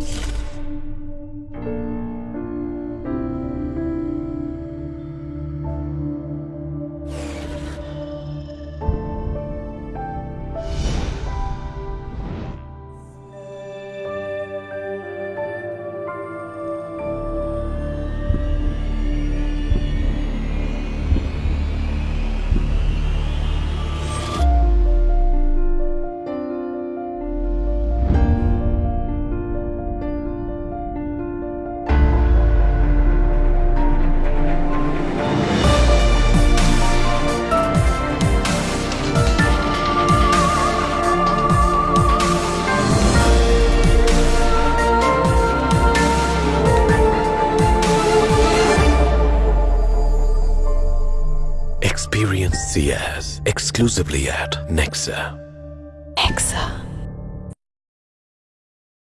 you Experience Ciaz exclusively at Nexa. Nexa.